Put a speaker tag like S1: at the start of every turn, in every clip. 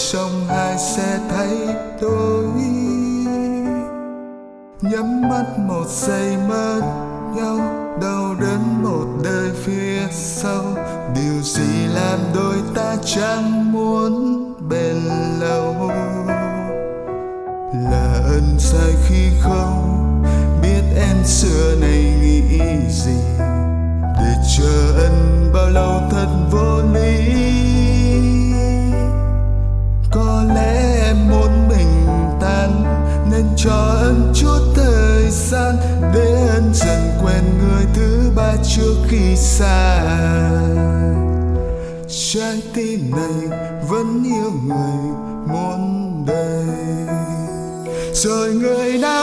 S1: trong hai sẽ thấy tôi? Nhắm mắt một giây mất nhau, đau đớn một đời phía sau. Điều gì làm đôi ta chẳng muốn bền lâu? Là ân sai khi không biết em xưa này nghĩ gì? Để chờ ân bao lâu thật vô lý. vẫn dần quen người thứ ba trước khi xa. Trái tim này vẫn yêu người muốn đời. Rồi người đã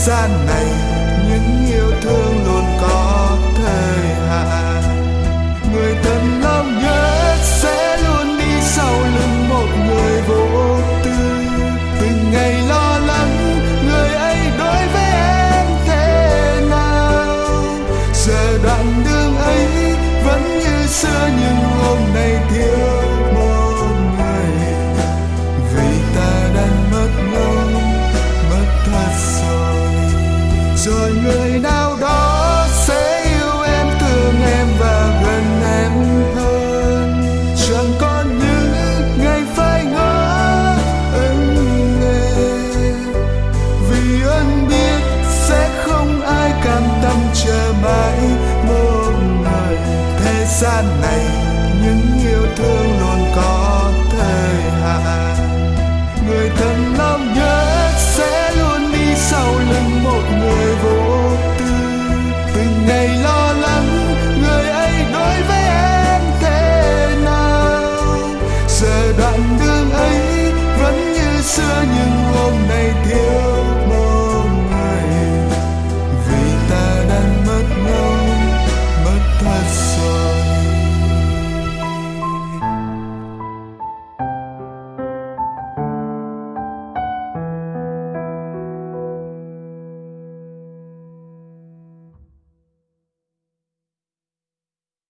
S1: sad night. gian này, những yêu thương luôn có thời hạn. Người thân lòng nhất sẽ luôn đi sau lưng một người vô tư. Từng ngày lo lắng, người ấy đối với em thế nào? Giờ đoạn đường ấy vẫn như xưa nhưng